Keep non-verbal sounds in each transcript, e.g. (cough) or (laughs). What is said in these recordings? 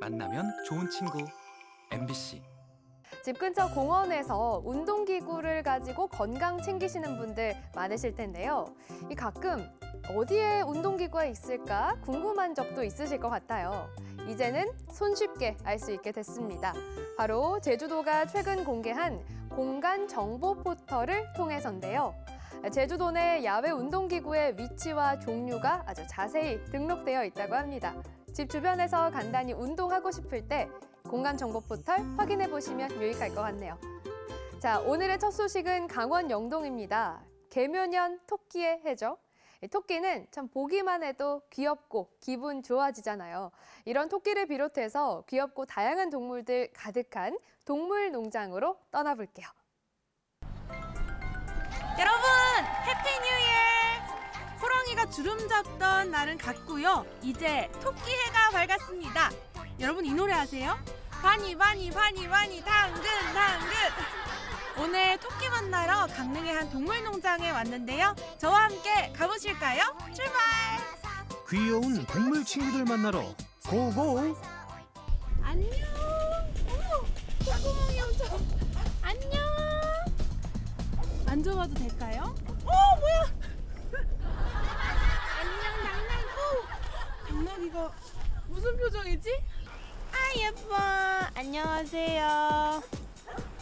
만나면 좋은 친구 MBC 집 근처 공원에서 운동기구를 가지고 건강 챙기시는 분들 많으실 텐데요. 이 가끔 어디에 운동기구가 있을까 궁금한 적도 있으실 것 같아요. 이제는 손쉽게 알 수 있게 됐습니다. 바로 제주도가 최근 공개한 공간 정보 포털을 통해서인데요. 제주도 내 야외 운동기구의 위치와 종류가 아주 자세히 등록되어 있다고 합니다. 집 주변에서 간단히 운동하고 싶을 때 공간 정보 포털 확인해 보시면 유익할 것 같네요. 자, 오늘의 첫 소식은 강원 영동입니다. 계묘년 토끼의 해죠. 이 토끼는 참 보기만 해도 귀엽고 기분 좋아지잖아요. 이런 토끼를 비롯해서 귀엽고 다양한 동물들 가득한 동물 농장으로 떠나볼게요. 여러분 Happy New Year! 호랑이가 주름 잡던 날은 갔고요. 이제 토끼 해가 밝았습니다. 여러분 이 노래 아세요? 바니 바니 바니 바니 당근 당근 오늘 토끼 만나러 강릉의 한 동물농장에 왔는데요. 저와 함께 가보실까요? 출발! 귀여운 동물 친구들 만나러 고고! 안녕. 어머, 콧구멍이 엄청. 안녕. 만져봐도 될까요? 어, 뭐야? 안녕, 당나귀. 오, 무슨 표정이지? 아, 예뻐. 안녕하세요.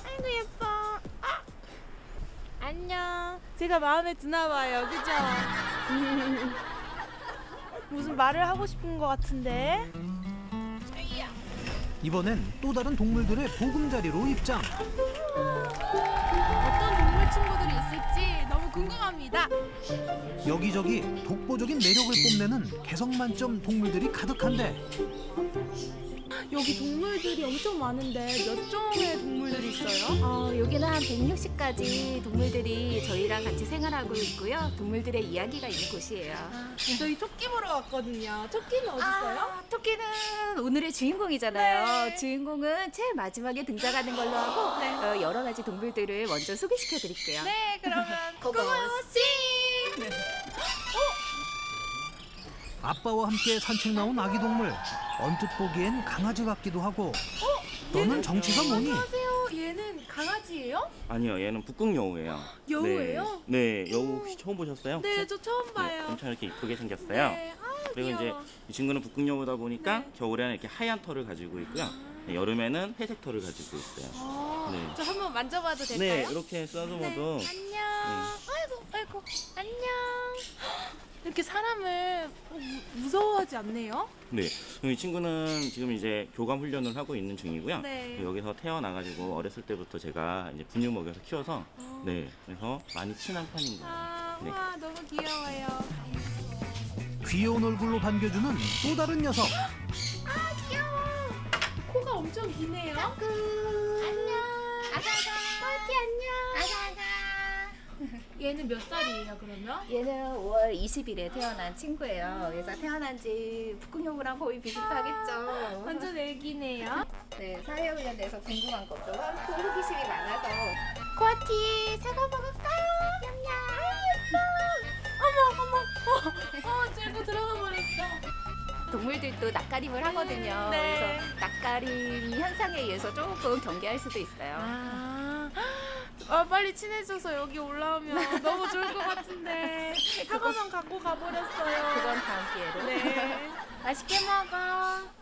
아이고, 예뻐. 아, 안녕. 제가 마음에 드나 봐요. 그죠? (laughs) 무슨 말을 하고 싶은 것 같은데. 이번엔 또 다른 동물들의 보금자리로 입장. 친구들이 있을지 너무 궁금합니다. 여기저기 독보적인 매력을 뽐내는 개성 만점 동물들이 가득한데 여기 동물들이 엄청 많은데 몇 종의 동물들이 있어요? 어, 여기는 한 160가지 동물들이 저희랑 같이 생활하고 있고요. 동물들의 이야기가 있는 곳이에요. 저희 토끼 보러 왔거든요. 토끼는 어디 있어요? 아, 토끼는 오늘의 주인공이잖아요. 네. 주인공은 제일 마지막에 등장하는 걸로 하고 네. 어, 여러 가지 동물들을 먼저 소개시켜 드릴게요. 네, 그러면 고고. 고고씨. 아빠와 함께 산책 나온 아기 동물. 언뜻 보기엔 강아지 같기도 하고 너는 정체가 뭐니? 안녕하세요. 얘는 강아지예요? 아니요, 얘는 북극 여우예요. 여우예요? 네, 네, 여우 혹시 처음 보셨어요? 네, 저 처음 네, 봐요. 엄청 이렇게 이쁘게 생겼어요. 네, 아, 그리고 이제 귀여워. 이 친구는 북극 여우다 보니까 네. 겨울에는 이렇게 하얀 털을 가지고 있고요. 네, 여름에는 회색 털을 가지고 있어요. 아, 네. 저 한번 만져봐도 네, 될까요? 이렇게 써듬어도 네, 안녕. 아이고, 아이고, 안녕. 이렇게 사람을 어, 무- 무서워하지 않네요? 네. 이 친구는 지금 이제 교감 훈련을 하고 있는 중이고요. 네. 여기서 태어나가지고 어렸을 때부터 제가 이제 분유 먹여서 키워서 어. 네, 그래서 많이 친한 편인 거예요. 아, 네. 와, 너무 귀여워요. 귀여운 얼굴로 반겨주는 또 다른 녀석. 귀여워. 코가 엄청 기네요. 안녕. 아가 얘는 몇 살이에요, 그러면? 얘는 5월 20일에 태어난 친구예요. 그래서 태어난 지 북극여우랑 거의 비슷하겠죠. 완전 애기네요. 네, 사회 훈련에서 궁금한 것도 많고 호기심이 많아서 코아티 사과 먹을까요? 냠냠. 어머 어머. 어, 어 찔고 들어가 버렸어. 동물들도 낯가림을 하거든요. 네. 그래서 낯가림 현상에 의해서 조금 경계할 수도 있어요. 아. 아 빨리 친해져서 여기 올라오면 너무 좋을 것 같은데 (laughs) 사과만 갖고 가버렸어요. 그건 다음 기회로. 네. 맛있게 먹어.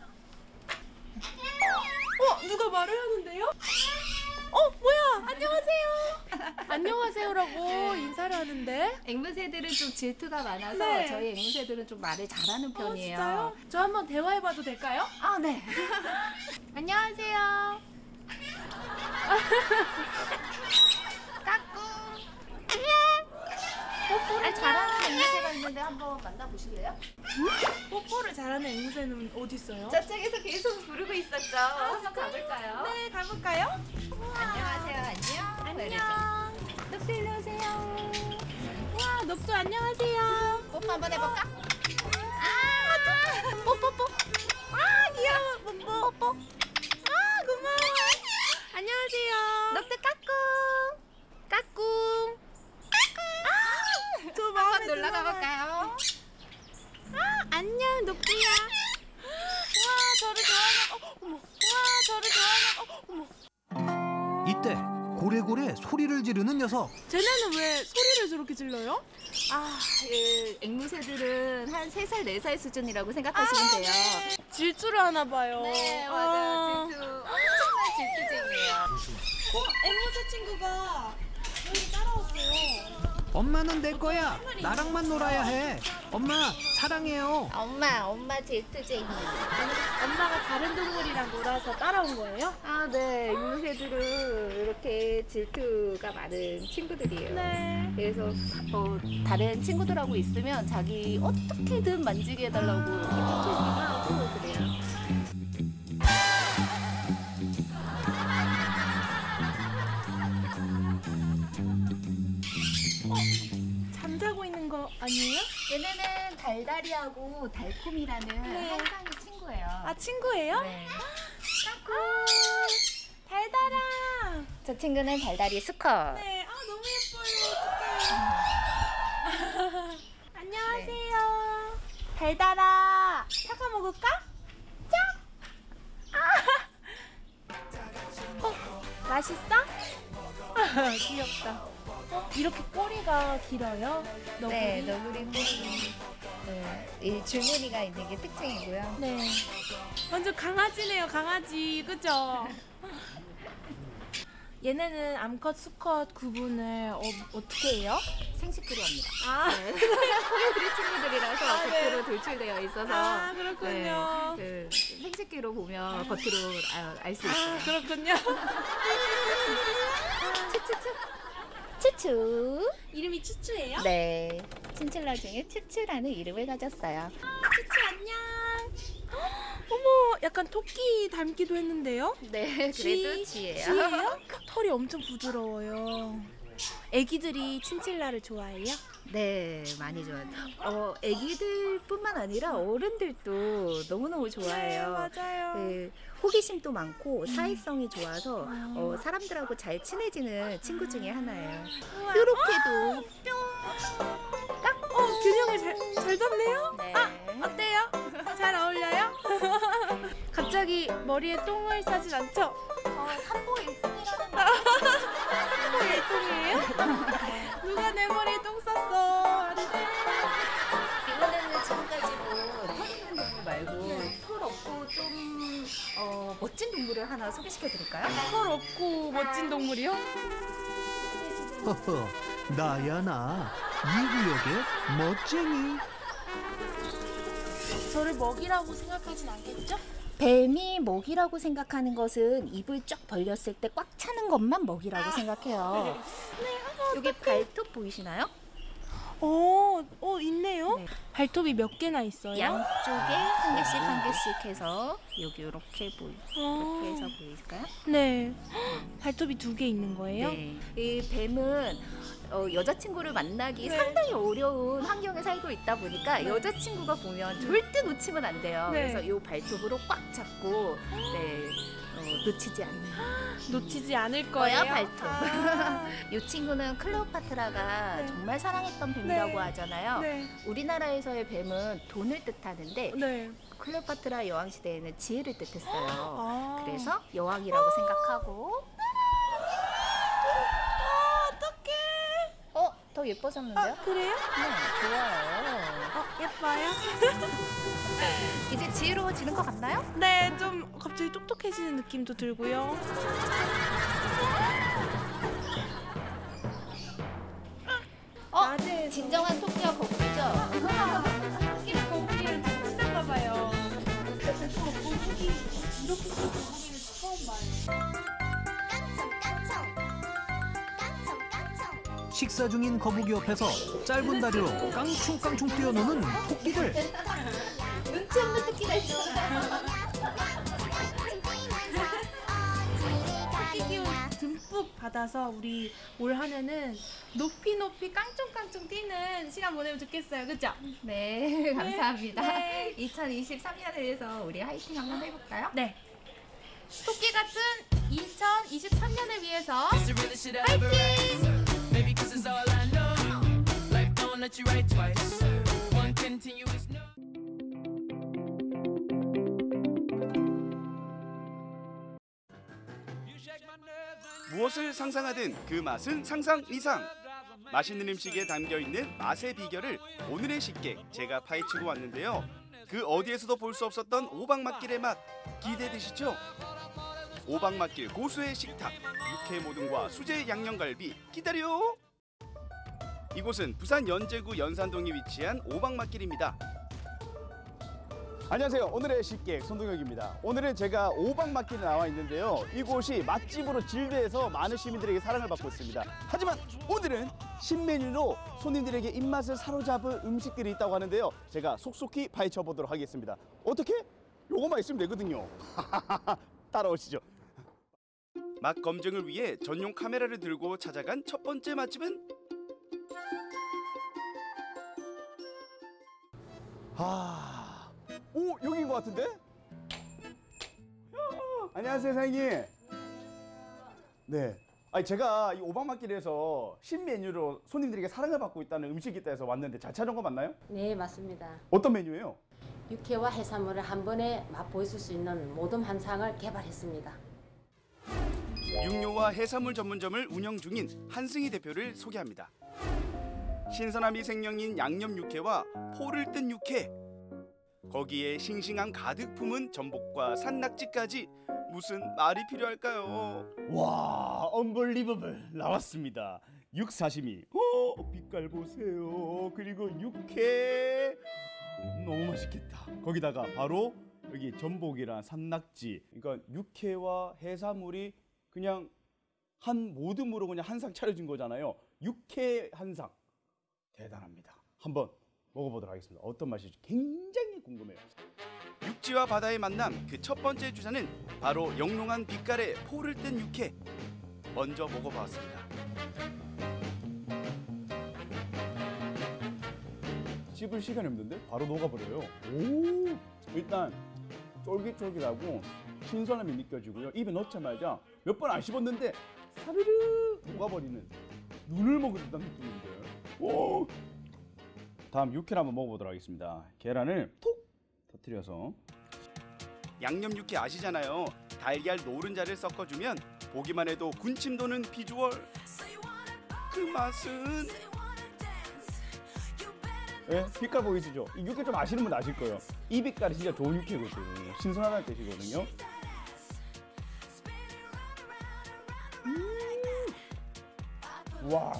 어 누가 말을 하는데요? 어 뭐야 안녕하세요. 안녕하세요라고 인사를 하는데. 앵무새들은 좀 질투가 많아서 네. 저희 앵무새들은 좀 말을 잘하는 어 편이에요. 진짜요? 저 한번 대화해봐도 될까요? 아, 네. (laughs) 안녕하세요. 뽀뽀를 잘하는 앵무새가 있는데 한번 만나보실래요? 뽀뽀를 잘하는 앵무새는 어디 있어요? 저쪽에서 계속 부르고 있었죠. 한번 가볼까요? 네 가볼까요? 안녕하세요. 안녕. 안녕. 넉도 일로 오세요. 와 넉도 안녕하세요. 뽀뽀 한번 해볼까? 아 뽀뽀뽀. 아 귀여워 뽀뽀 뽀뽀. 아. 안녕하세요. 넉대 까꿍. 까꿍. 아, 저 마음에 한번 놀러. 가볼까요? 아 안녕 녹두야. (gasps) 와 저를 좋아하는. 어, 저를 좋아하나? 어, 이때 고래고래 소리를 지르는 녀석. 쟤네는 왜 소리를 저렇게 질러요? 아, 예, 앵무새들은 한 3살, 4살 수준이라고 생각하시면 돼요. 질주를 하나 봐요. 네, 아. 맞아요. 질투. 엄청난 질투쟁이에요. 어, 앵무새 친구가 여기 따라왔어요. 엄마는 내 거야. 나랑만 놀아야 해. 엄마 사랑해요. 엄마, 엄마 질투쟁이. 엄마가 다른 동물이랑 놀아서 따라온 거예요? 아, 네. 앵무새들은 이렇게 질투가 많은 친구들이에요. 네. 그래서 어, 다른 친구들하고 있으면 자기 어떻게든 만지게 해달라고 이렇게 쫓기도 하고 그래요. 아니에요? 얘네는 달달이하고 달콤이라는 네. 항상의 친구예요. 아, 친구예요? 네. 달달아. 저 친구는 달달이 수컷. 네. 아, 너무 예뻐요. 어떡해. (laughs) 안녕하세요. 달달아. 사과 먹을까? 짝. 아. (laughs) 어, 맛있어? (laughs) 귀엽다. 어, 이렇게 꼬리가 길어요? 너구리? 네, 너구리 꼬리. 네, 이 줄무늬가 있는 게 특징이고요. 네. 완전 강아지네요, 강아지. 그죠? (laughs) 얘네는 암컷, 수컷 구분을 어, 어떻게 해요? 생식기로 합니다. 아, 네. (laughs) 우리 친구들이라서 아, 네. 겉으로 돌출되어 있어서 아 그렇군요. 네, 그 생식기로 보면 겉으로 알수 아, 있어요. 그렇군요. (laughs) 추추. 이름이 추추예요? 네. 친칠라 중에 추추라는 이름을 가졌어요. 추추 안녕. (gasps) 어머, 약간 토끼 닮기도 했는데요? 네, 쥐- 그래도 쥐예요. 쥐예요? (laughs) 털이 엄청 부드러워요. 애기들이 친칠라를 좋아해요? 네, 많이 좋아요. 어, 아기들뿐만 아니라 어른들도 너무너무 좋아해요. 네, 맞아요. 네, 호기심도 많고 사회성이 좋아서 어, 사람들하고 잘 친해지는 친구 중에 하나예요. 이렇게도 어, 균형을 잘, 잘 잡네요? 네. 어때요? 잘 어울려요? (laughs) 갑자기 머리에 똥을 싸진 않죠? 어, 산보일동이라는 똥이에요? (laughs) 누가 내 머리에 똥쌌 멋진 동물을 하나 소개시켜 드릴까요? 털 없고 멋진 동물이요? 허허, 나야 나. 이 구역의 멋쟁이. 저를 먹이라고 생각하진 않겠죠? 뱀이 먹이라고 생각하는 것은 입을 쫙 벌렸을 때 꽉 차는 것만 먹이라고 생각해요. 여기 발톱 보이시나요? 오, 어, 있네요. 네. 발톱이 몇 개나 있어요? 양쪽에 한 개씩 한 개씩 해서 여기 이렇게 보이 어. 이렇게 해서 보일까요? 네. (gasps) 발톱이 두 개 있는 거예요? 네. 이 뱀은 어, 여자친구를 만나기 네. 상당히 어려운 환경에 살고 있다 보니까 네. 여자친구가 보면 절대 놓치면 안 돼요. 네. 그래서 이 발톱으로 꽉 잡고 네, 어, 놓치지 않는. (gasps) 놓치지 않을 거예요. 발톱. 아, (laughs) 이 친구는 클레오파트라가 네. 정말 사랑했던 뱀이라고 네. 하잖아요. 네. 우리나라에서의 뱀은 돈을 뜻하는데 네. 클레오파트라 여왕 시대에는 지혜를 뜻했어요. (gasps) 아. 그래서 여왕이라고 생각하고 더 예뻐졌는데요? 그래요? 네, 좋아요. 어, 예뻐요? (laughs) 이제 지혜로워지는 것 같나요? 네, 좀 갑자기 똑똑해지는 느낌도 들고요. 어, 낮에 진정한 토끼와 거북이죠? 토끼를 거북이를 좀 치셨나 봐요. (laughs) 거북이 이렇게 큰 거북이를 처음 봐요. 식사 중인 거북이 옆에서 짧은 다리로 깡충깡충 뛰어노는 토끼들. 눈치 없는 토끼가 있잖아. 토끼 기운 듬뿍 받아서 우리 올 한해는 높이 높이 깡총깡총 뛰는 시간 보내면 좋겠어요. 그죠? 네, (laughs) 감사합니다. 네. 2023년을 위해서 우리 화이팅 한번 해볼까요? 네. 토끼 같은 2023년을 위해서 realest 무엇을 상상하든 그 맛은 상상 이상. 맛있는 음식에 담겨 있는 맛의 비결을 오늘의 식객 제가 파헤치고 왔는데요. 그 어디에서도 볼 수 없었던 오박맛길의 맛 기대되시죠? 오박맛길 고수의 식탁 육회 모듬과 수제 양념갈비 기다려. 이곳은 부산 연제구 연산동에 위치한 오박맛길입니다. 안녕하세요. 오늘의 식객 손동혁입니다. 오늘은 제가 오박마켓에 나와 있는데요. 이곳이 맛집으로 진대해서 많은 시민들에게 사랑을 받고 있습니다. 하지만 오늘은 신메뉴로 손님들에게 입맛을 사로잡을 음식들이 있다고 하는데요. 제가 속속히 파헤쳐 보도록 하겠습니다. 어떻게? 요거만 있으면 되거든요. (laughs) 따라오시죠. 맛 검증을 위해 전용 카메라를 들고 찾아간 첫 번째 맛집은 아, 오 여기인 것 같은데? 야, 안녕하세요, 사장님. 네. 아니 제가 이 오박마길에서 신메뉴로 손님들에게 사랑을 받고 있다는 음식이 있다 해서 왔는데 잘 찾은 거 맞나요? 네, 맞습니다. 어떤 메뉴예요? 육회와 해산물을 한 번에 맛보실 수 있는 모듬 한 상을 개발했습니다. 육류와 해산물 전문점을 운영 중인 한승희 대표를 소개합니다. 신선함이 생명인 양념 육회와 포를 뜬 육회 거기에 싱싱함 가득 품은 전복과 산낙지까지 무슨 말이 필요할까요? 와, 언벌리버블 나왔습니다. 육사시미. 어, 빛깔 보세요. 그리고 육회. 너무 맛있겠다. 거기다가 바로 여기 전복이랑 산낙지. 그러니까 육회와 해산물이 그냥 한 모듬으로 그냥 한 상 차려진 거잖아요. 육회 한 상. 대단합니다. 한번 먹어보도록 하겠습니다. 어떤 맛일지 굉장히 궁금해요. 육지와 바다의 만남 그 첫 번째 주자는 바로 영롱한 빛깔의 포를 뜬 육회. 먼저 먹어봤습니다. 씹을 시간이 없는데 바로 녹아버려요. 오, 일단 쫄깃쫄깃하고 신선함이 느껴지고요. 입에 넣자마자 몇 번 안 씹었는데 사르르 녹아버리는 눈을 먹은 듯한 느낌인데. 오. 다음 육회를 한번 먹어보도록 하겠습니다. 계란을 톡 터뜨려서 양념 육회 아시잖아요. 달걀 노른자를 섞어주면 보기만 해도 군침 도는 비주얼. 그 맛은 예? 빛깔 보이시죠? 이 육회 좀 아시는 분 아실 거예요. 이 빛깔이 진짜 좋은 육회거든요. 신선하다는 뜻이거든요. 와,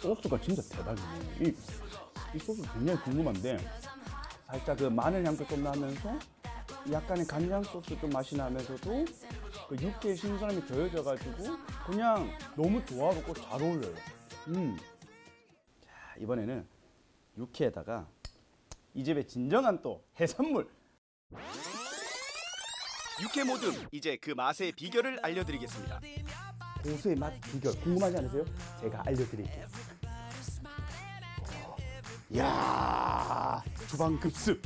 소스가 진짜 대박이네. 이, 이 소스 굉장히 궁금한데 살짝 그 마늘 향도 좀 나면서 약간의 간장 소스 좀 맛이 나면서도 그 육회의 신선함이 더해져가지고 그냥 너무 조화롭고 잘 어울려요. 음. 자, 이번에는 육회에다가 이 집의 진정한 또 해산물 육회 모듬 이제 그 맛의 비결을 알려드리겠습니다. 고수의 맛 비결 궁금하지 않으세요? 제가 알려드릴게요. 이야 주방 급습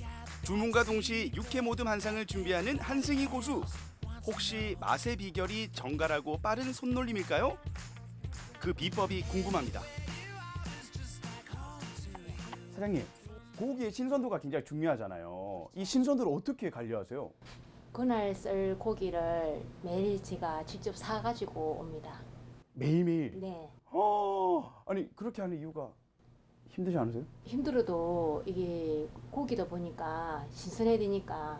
주문과 동시 육회 모듬 한 상을 준비하는 한승희 고수. 혹시 맛의 비결이 정갈하고 빠른 손놀림일까요? 그 비법이 궁금합니다. 사장님 고기의 신선도가 굉장히 중요하잖아요. 이 신선도를 어떻게 관리하세요? 그날 썰 고기를 매일 제가 직접 사가지고 옵니다. 매일매일. 네. 어, 아니 그렇게 하는 이유가 힘들지 않으세요? 힘들어도 이게 고기다 보니까 신선해야 되니까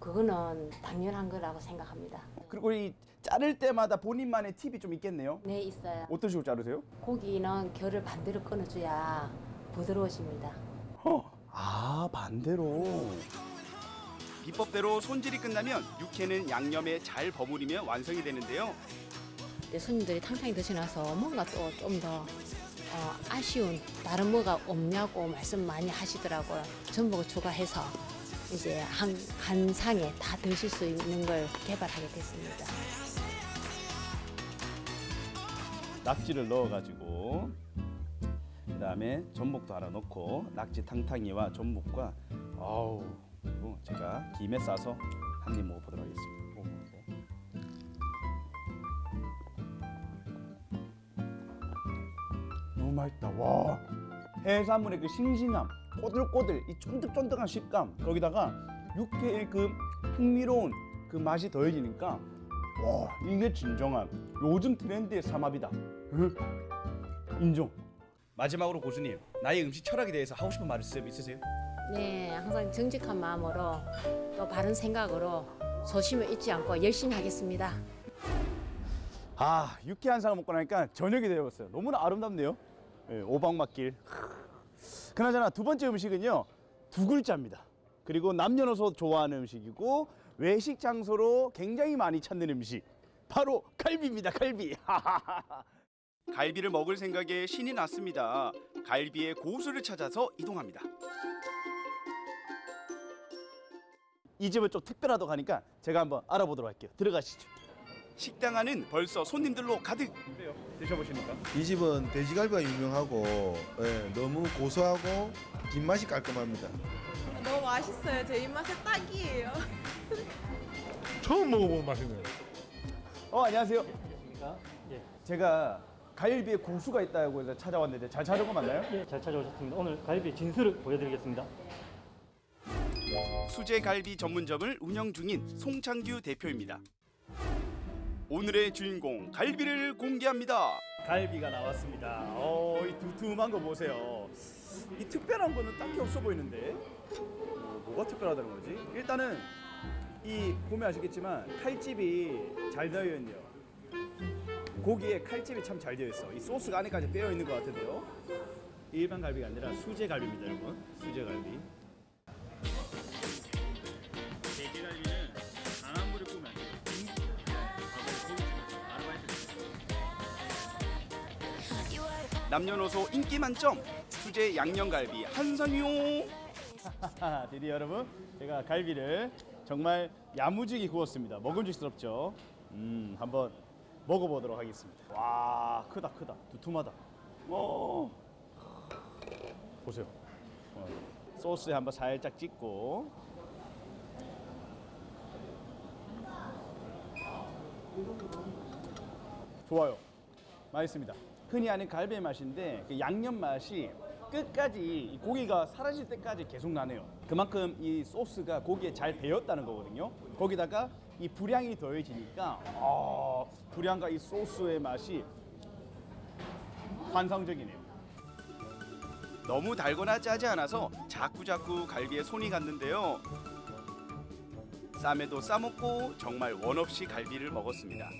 그거는 당연한 거라고 생각합니다. 그리고 이 자를 때마다 본인만의 팁이 좀 있겠네요. 네, 있어요. 어떤 식으로 자르세요? 고기는 결을 반대로 끊어줘야 부드러워집니다. 어, 아 반대로. 비법대로 손질이 끝나면 육회는 양념에 잘 버무리면 완성이 되는데요. 손님들이 탕탕이 드시나서 뭔가 또 좀더 어, 아쉬운 다른 뭐가 없냐고 말씀 많이 하시더라고요. 전복을 추가해서 이제 한, 한 상에 다 드실 수 있는 걸 개발하게 됐습니다. 낙지를 넣어가지고 그 다음에 전복도 하나 넣고 낙지 탕탕이와 전복과 아우 그리고 제가 김에 싸서 한 입 먹어보도록 하겠습니다. 너무 맛있다. 와 해산물의 그 싱싱함, 꼬들꼬들, 이 쫀득쫀득한 식감 거기다가 육회의 그 풍미로운 그 맛이 더해지니까 와 이게 진정한 요즘 트렌드의 삼합이다. 응? 인정. 마지막으로 고수님 나의 음식 철학에 대해서 하고 싶은 말씀 있으세요? 네, 항상 정직한 마음으로 또 바른 생각으로 소심을 잊지 않고 열심히 하겠습니다. 아 유쾌한 상을 먹고 나니까 저녁이 되었어요. 너무나 아름답네요. 예, 오방맛길. 그나저나 두 번째 음식은요 두 글자입니다. 그리고 남녀노소 좋아하는 음식이고 외식 장소로 굉장히 많이 찾는 음식 바로 갈비입니다. 갈비. (laughs) 갈비를 먹을 생각에 신이 났습니다. 갈비의 고수를 찾아서 이동합니다. 이 집은 좀 특별하다고 하니까 제가 한번 알아보도록 할게요. 들어가시죠. 식당 안은 벌써 손님들로 가득. 어때요? 드셔보시니까. 이 집은 돼지갈비가 유명하고 예, 너무 고소하고 뒷맛이 깔끔합니다. 너무 맛있어요. 제 입맛에 딱이에요. (laughs) 처음 먹어본 맛이네요. 어 안녕하세요. 예. 제가 갈비에 고수가 있다고 해서 찾아왔는데 잘 찾은 거 맞나요? 예, 잘 찾아오셨습니다. 오늘 갈비 진수를 보여드리겠습니다. 수제 갈비 전문점을 운영 중인 송창규 대표입니다. 오늘의 주인공 갈비를 공개합니다. 갈비가 나왔습니다. 어, 이 두툼한 거 보세요. 이 특별한 거는 딱히 없어 보이는데 어, 뭐가 특별하다는 거지? 일단은 이 보면 아시겠지만 칼집이 잘 되어 있네요. 고기에 칼집이 참 잘 되어 있어. 이 소스가 안에까지 빼어 있는 것 같은데요. 일반 갈비가 아니라 수제 갈비입니다, 여러분. 수제 갈비. 남녀노소 인기 만점 수제 양념갈비 한상용 드디어 여러분 제가 갈비를 정말 야무지게 구웠습니다. 먹음직스럽죠? 음 한번 먹어보도록 하겠습니다. 와 크다 크다. 두툼하다. 오. 보세요. 어, 소스에 한번 살짝 찍고. 좋아요. 맛있습니다. 흔히 아는 갈비 맛인데 그 양념 맛이 끝까지 이 고기가 사라질 때까지 계속 나네요. 그만큼 이 소스가 고기에 잘 배었다는 거거든요. 거기다가 이 불향이 더해지니까 아, 불향과 이 소스의 맛이 환상적이네요. 너무 달거나 짜지 않아서 자꾸자꾸 갈비에 손이 갔는데요. 쌈에도 싸먹고 정말 원 없이 갈비를 먹었습니다.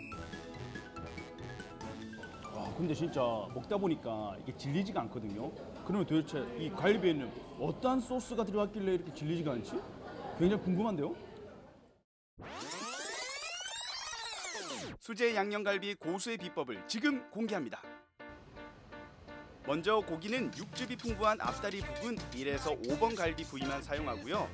와, 근데 진짜 먹다 보니까 이게 질리지가 않거든요. 그러면 도대체 이 갈비에는 어떠한 소스가 들어갔길래 이렇게 질리지가 않지? 굉장히 궁금한데요? 수제 양념갈비 고수의 비법을 지금 공개합니다. 먼저 고기는 육즙이 풍부한 앞다리 부분 1에서 5번 갈비 부위만 사용하고요.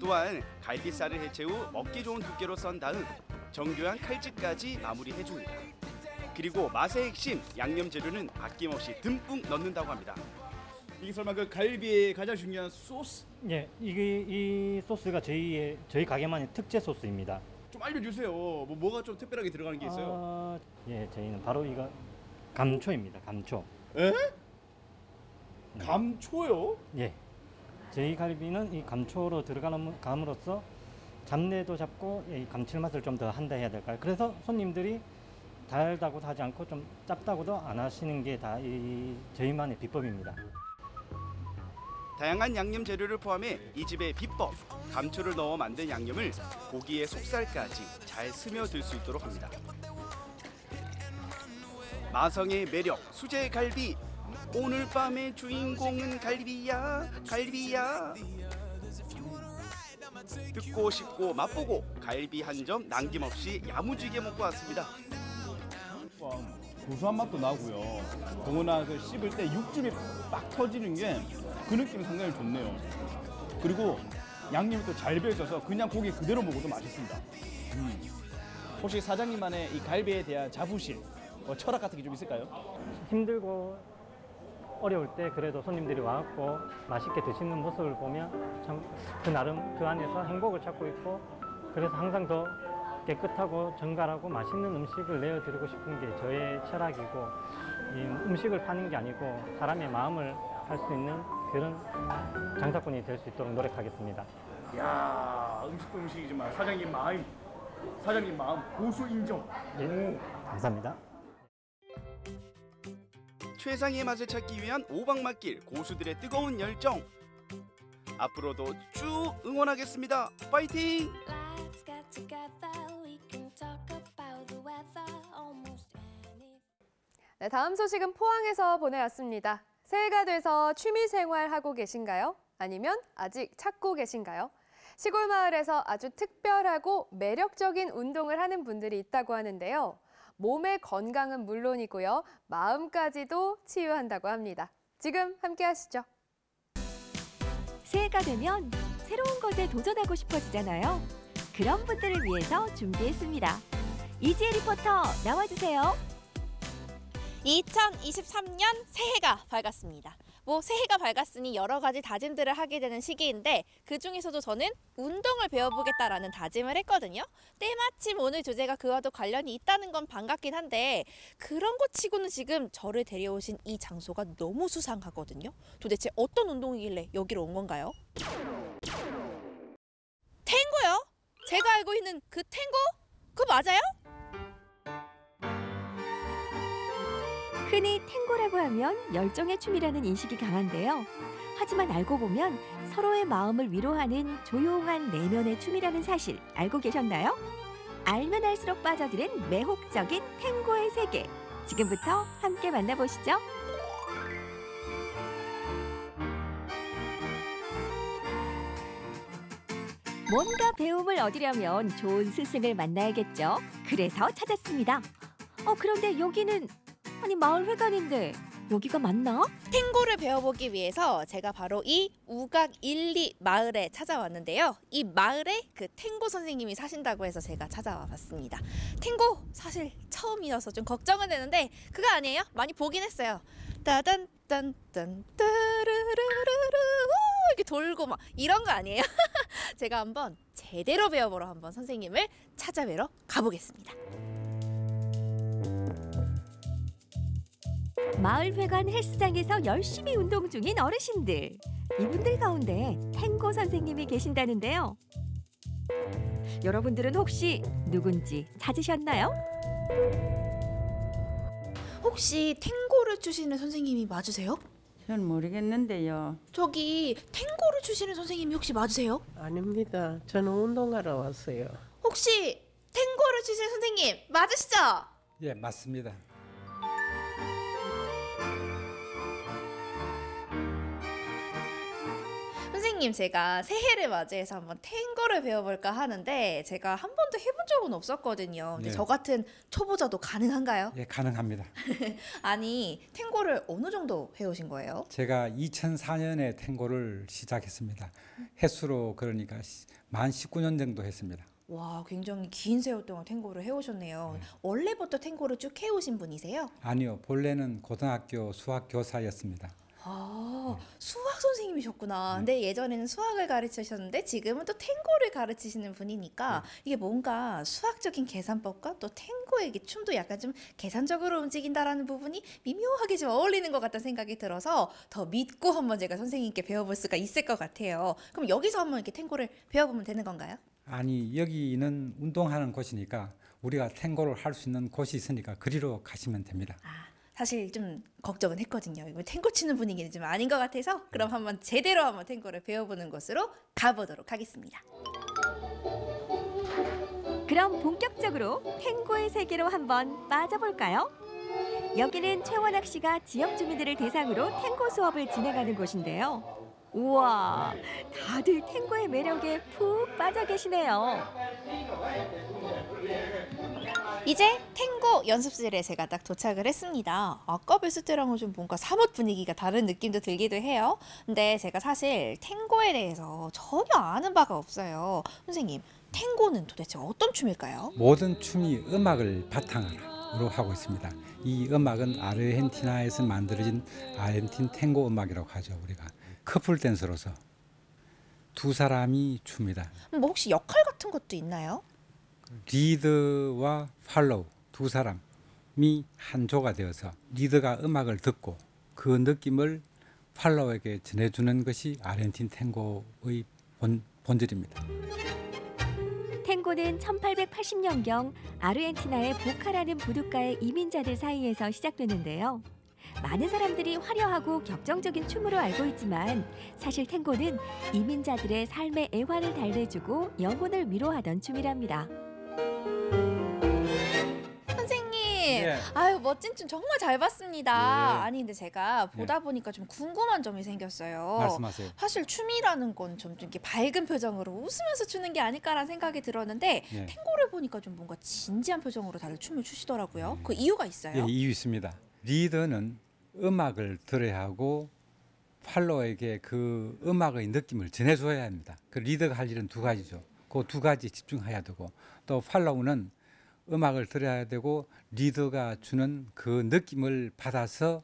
또한 갈비살을 해체 후 먹기 좋은 두께로 썬 다음 정교한 칼집까지 마무리해줍니다. 그리고 맛의 핵심 양념 재료는 아낌없이 듬뿍 넣는다고 합니다. 이게 설마 그 갈비의 가장 중요한 소스? 예, 이게 이 소스가 저희의 저희 가게만의 특제 소스입니다. 좀 알려주세요. 뭐 뭐가 좀 특별하게 들어가는 게 있어요? 아, 예, 저희는 바로 이거 감초입니다. 감초. 에? 감초요? 예. 저희 갈비는 이 감초로 들어가는 감으로써 잡내도 잡고 이 감칠맛을 좀 더 한다 해야 될까요? 그래서 손님들이 달다고도 하지 않고 좀 짭다고도 안 하시는 게 다 이 저희만의 비법입니다. 다양한 양념 재료를 포함해 이 집의 비법 감초를 넣어 만든 양념을 고기의 속살까지 잘 스며들 수 있도록 합니다. 마성의 매력 수제 갈비 오늘 밤의 주인공은 갈비야 갈비야 듣고 싶고 맛보고 갈비 한 점 남김없이 야무지게 먹고 왔습니다. 고소한 맛도 나고요. 더구나 그 씹을 때 육즙이 빡 터지는 게 그 느낌이 상당히 좋네요. 그리고 양념이 또 잘 배어 있어서 그냥 고기 그대로 먹어도 맛있습니다. 음. 혹시 사장님만의 이 갈비에 대한 자부심, 뭐 철학 같은 게 좀 있을까요? 힘들고 어려울 때 그래도 손님들이 와갖고 맛있게 드시는 모습을 보면 참 그 나름 그 안에서 행복을 찾고 있고 그래서 항상 더 깨끗하고 정갈하고 맛있는 음식을 내어드리고 싶은 게 저의 철학이고 이 음식을 파는 게 아니고 사람의 마음을 할 수 있는 그런 장사꾼이 될 수 있도록 노력하겠습니다. 야 음식도 음식이지만 사장님 마음 사장님 마음 고수 인정. 예, 감사합니다. 최상의 맛을 찾기 위한 오박맛길 고수들의 뜨거운 열정. 앞으로도 쭉 응원하겠습니다. 파이팅! 네, 다음 소식은 포항에서 보내왔습니다. 새해가 돼서 취미 생활 하고 계신가요? 아니면 아직 찾고 계신가요? 시골 마을에서 아주 특별하고 매력적인 운동을 하는 분들이 있다고 하는데요. 몸의 건강은 물론이고요. 마음까지도 치유한다고 합니다. 지금 함께 하시죠. 새해가 되면 새로운 것에 도전하고 싶어지잖아요. 그런 분들을 위해서 준비했습니다. 이지혜 리포터 나와주세요. 2023년 새해가 밝았습니다. 뭐 새해가 밝았으니 여러 가지 다짐들을 하게 되는 시기인데 그 중에서도 저는 운동을 배워보겠다라는 다짐을 했거든요. 때마침 오늘 주제가 그와도 관련이 있다는 건 반갑긴 한데 그런 것 치고는 지금 저를 데려오신 이 장소가 너무 수상하거든요. 도대체 어떤 운동이길래 여기로 온 건가요? 탱고요? 제가 알고 있는 그 탱고? 그거 맞아요? 흔히 탱고라고 하면 열정의 춤이라는 인식이 강한데요. 하지만 알고 보면 서로의 마음을 위로하는 조용한 내면의 춤이라는 사실 알고 계셨나요? 알면 알수록 빠져드는 매혹적인 탱고의 세계. 지금부터 함께 만나보시죠. 뭔가 배움을 얻으려면 좋은 스승을 만나야겠죠. 그래서 찾았습니다. 어, 그런데 여기는 아니 마을 회관인데 여기가 맞나? 탱고를 배워보기 위해서 제가 바로 이 우각 1, 2 마을에 찾아왔는데요. 이 마을에 그 탱고 선생님이 사신다고 해서 제가 찾아와 봤습니다. 탱고 사실 처음이어서 좀 걱정은 되는데 그거 아니에요? 많이 보긴 했어요. 따단 딴딴 따르르르르 우, 이렇게 돌고 막 이런 거 아니에요? (laughs) 제가 한번 제대로 배워보러 한번 선생님을 찾아뵈러 가보겠습니다. 마을 회관 헬스장에서 열심히 운동 중인 어르신들. 이분들 가운데 탱고 선생님이 계신다는데요. 여러분들은 혹시 누군지 찾으셨나요? 혹시 탱고를 추시는 선생님이 맞으세요? 전 모르겠는데요. 저기 탱고를 추시는 선생님이 혹시 맞으세요? 아닙니다. 저는 운동하러 왔어요. 혹시 탱고를 추시는 선생님 맞으시죠? 예, 맞습니다. 선생님 제가 새해를 맞이해서 한번 탱고를 배워볼까 하는데 제가 한 번도 해본 적은 없었거든요. 근데 네. 저 같은 초보자도 가능한가요? 예, 가능합니다. (laughs) 아니 탱고를 어느 정도 해오신 거예요? 제가 2004년에 탱고를 시작했습니다. 횟수로 그러니까 시- 만 19년 정도 했습니다. 와 굉장히 긴 세월 동안 탱고를 해오셨네요. 원래부터 탱고를 쭉 해오신 분이세요? 아니요, 본래는 고등학교 수학 교사였습니다. 아 수학 선생님이셨구나. 근데 예전에는 수학을 가르치셨는데 지금은 또 탱고를 가르치시는 분이니까 이게 뭔가 수학적인 계산법과 또 탱고의 춤도 약간 좀 계산적으로 움직인다라는 부분이 미묘하게 좀 어울리는 것 같다는 생각이 들어서 더 믿고 한번 제가 선생님께 배워볼 수가 있을 것 같아요. 그럼 여기서 한번 이렇게 탱고를 배워보면 되는 건가요? 아니, 여기는 운동하는 곳이니까 우리가 탱고를 할 수 있는 곳이 있으니까 그리로 가시면 됩니다. 사실 좀 걱정은 했거든요. 이거 탱고 치는 분위기는 좀 아닌 것 같아서 그럼 한번 제대로 한번 탱고를 배워보는 곳으로 가보도록 하겠습니다. 그럼 본격적으로 탱고의 세계로 한번 빠져볼까요? 여기는 최원학 씨가 지역 주민들을 대상으로 탱고 수업을 진행하는 곳인데요. 우와, 다들 탱고의 매력에 푹 빠져 계시네요. 이제 탱고 연습실에 제가 딱 도착을 했습니다. 아까 뵀을 때랑은 좀 뭔가 사뭇 분위기가 다른 느낌도 들기도 해요. 근데 제가 사실 탱고에 대해서 전혀 아는 바가 없어요. 선생님, 탱고는 도대체 어떤 춤일까요? 모든 춤이 음악을 바탕으로 하고 있습니다. 이 음악은 아르헨티나에서 만들어진 아르헨틴 탱고 음악이라고 하죠. 우리가 커플 댄서로서 두 사람이 춥니다. 뭐 혹시 역할 같은 것도 있나요? 리드와 팔로우 두 사람이 한 조가 되어서 리드가 음악을 듣고 그 느낌을 팔로우에게 전해주는 것이 아르헨틴 탱고의 본, 본질입니다. 탱고는 1880년경 아르헨티나의 보카라는 부둣가의 이민자들 사이에서 시작됐는데요. 많은 사람들이 화려하고 격정적인 춤으로 알고 있지만 사실 탱고는 이민자들의 삶의 애환을 달래주고 영혼을 위로하던 춤이랍니다. 예. 아유 멋진 춤 정말 잘 봤습니다. 예. 아니 근데 제가 보다 보니까 좀 궁금한 점이 생겼어요. 말씀하세요. 사실 춤이라는 건 좀 이렇게 밝은 표정으로 웃으면서 추는 게 아닐까라는 생각이 들었는데 예. 탱고를 보니까 좀 뭔가 진지한 표정으로 다들 춤을 추시더라고요. 그 이유가 있어요? 예, 이유 있습니다. 리더는 음악을 들어야 하고 팔로에게 그 음악의 느낌을 전해줘야 합니다. 그 리더가 할 일은 두 가지죠. 그 두 가지 집중해야 되고 또 팔로우는 음악을 들어야 되고 리더가 주는 그 느낌을 받아서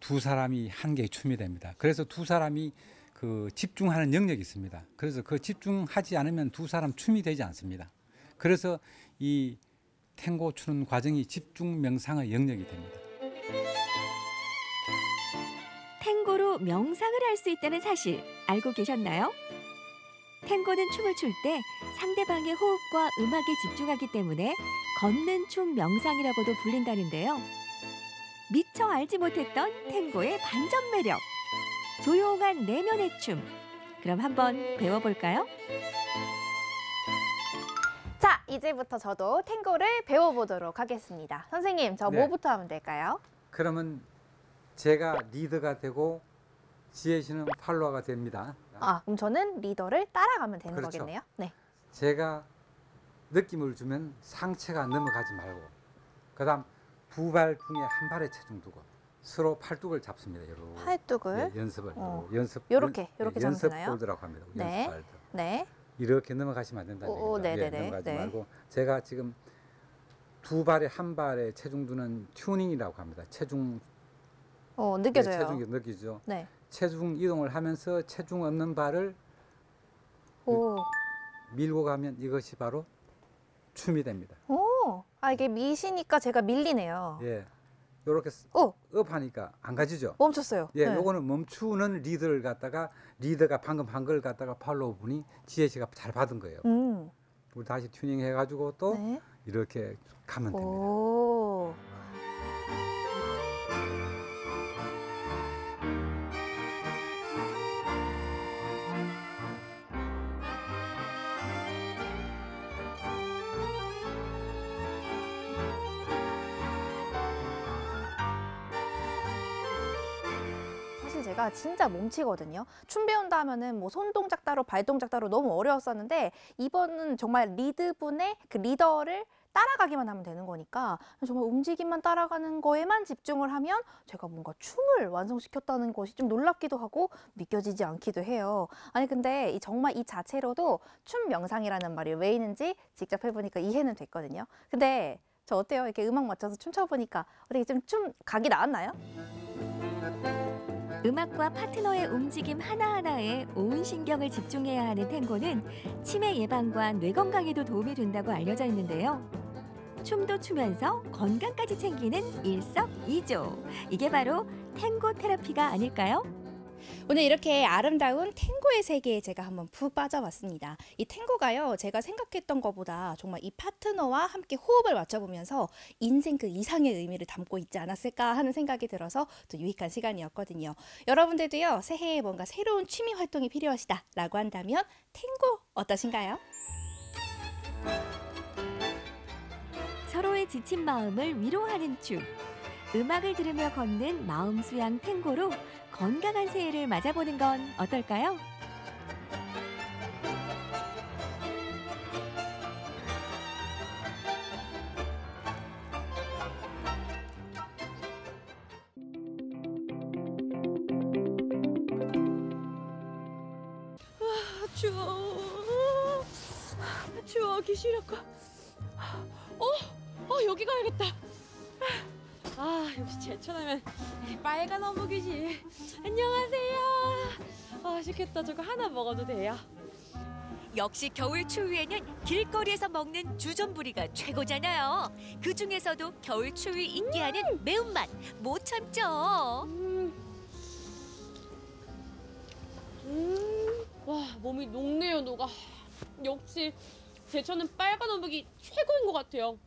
두 사람이 한 개의 춤이 됩니다. 그래서 두 사람이 그 집중하는 영역이 있습니다. 그래서 그 집중하지 않으면 두 사람 춤이 되지 않습니다. 그래서 이 탱고 추는 과정이 집중 명상의 영역이 됩니다. 탱고로 명상을 할 수 있다는 사실 알고 계셨나요? 탱고는 춤을 출 때 상대방의 호흡과 음악에 집중하기 때문에 걷는 춤 명상이라고도 불린다는데요. 미처 알지 못했던 탱고의 반전 매력. 조용한 내면의 춤. 그럼 한번 배워볼까요? 자, 이제부터 저도 탱고를 배워보도록 하겠습니다. 선생님, 저 네. 뭐부터 하면 될까요? 그러면 제가 리더가 되고 지혜 씨는 팔로워가 됩니다. 아, 그럼 저는 리더를 따라가면 되는 그렇죠. 거겠네요. 네. 제가 느낌을 주면 상체가 넘어가지 말고 그다음 두 발 중에 한 발에 체중 두고 서로 팔뚝을 잡습니다. 여러 팔뚝을? 예, 연습을 어. 요러 연습 요렇게, 연- 요렇게 예, 연습? 홀드라고 합니다. 네. 연습. 네. 이렇게 넘어가시면 안 된다는 오, 오, 얘기입니다. 예, 네네네. 넘어가지 네. 말고 제가 지금 두 발에 한 발에 체중 두는 튜닝이라고 합니다. 체중 어, 네, 느껴져요. 체중이 느끼죠. 네. 체중 이동을 하면서 체중 없는 발을 오. 밀고 가면 이것이 바로 춤이 됩니다. 오. 아, 이게 미시니까 제가 밀리네요. 예. 요렇게 오. up하니까 안 가지죠. 멈췄어요. 예, 네. 요거는 멈추는 리더를 갖다가 리더가 방금 한 걸 갖다가 follow 분이 지혜 씨가 잘 받은 거예요. 음. 우리 다시 튜닝 해 가지고 또 네. 이렇게 가면 됩니다. 오. 진짜 몸치거든요. 춤 배운다 하면은 뭐 손 동작 따로 발 동작 따로 너무 어려웠었는데 이번은 정말 리드분의 그 리더를 따라가기만 하면 되는 거니까 정말 움직임만 따라가는 거에만 집중을 하면 제가 뭔가 춤을 완성시켰다는 것이 좀 놀랍기도 하고 믿겨지지 않기도 해요. 아니 근데 이 정말 이 자체로도 춤 명상이라는 말이 왜 있는지 직접 해보니까 이해는 됐거든요. 근데 저 어때요? 이렇게 음악 맞춰서 춤춰보니까 어떻게 좀 춤 각이 나왔나요? 음악과 파트너의 움직임 하나하나에 온 신경을 집중해야 하는 탱고는 치매 예방과 뇌 건강에도 도움이 된다고 알려져 있는데요. 춤도 추면서 건강까지 챙기는 일석이조. 이게 바로 탱고 테라피가 아닐까요? 오늘 이렇게 아름다운 탱고의 세계에 제가 한번 푹 빠져봤습니다. 이 탱고가요, 제가 생각했던 것보다 정말 이 파트너와 함께 호흡을 맞춰보면서 인생 그 이상의 의미를 담고 있지 않았을까 하는 생각이 들어서 또 유익한 시간이었거든요. 여러분들도요, 새해에 뭔가 새로운 취미 활동이 필요하시다 라고 한다면 탱고 어떠신가요? 서로의 지친 마음을 위로하는 춤. 음악을 들으며 걷는 마음 수양 탱고로 건강한 새해를 맞아보는 건 어떨까요? 아, 추워. 아, 추워. 기시력과. 어, 어 여기 가야겠다. 아 역시 제천하면 빨간 어묵이지. 안녕하세요. 아 맛있겠다. 저거 하나 먹어도 돼요? 역시 겨울 추위에는 길거리에서 먹는 주전부리가 최고잖아요. 그 중에서도 겨울 추위 있게 하는 매운맛 못 참죠. 음, 와 몸이 녹네요 녹아. 역시 제천은 빨간 어묵이 최고인 것 같아요.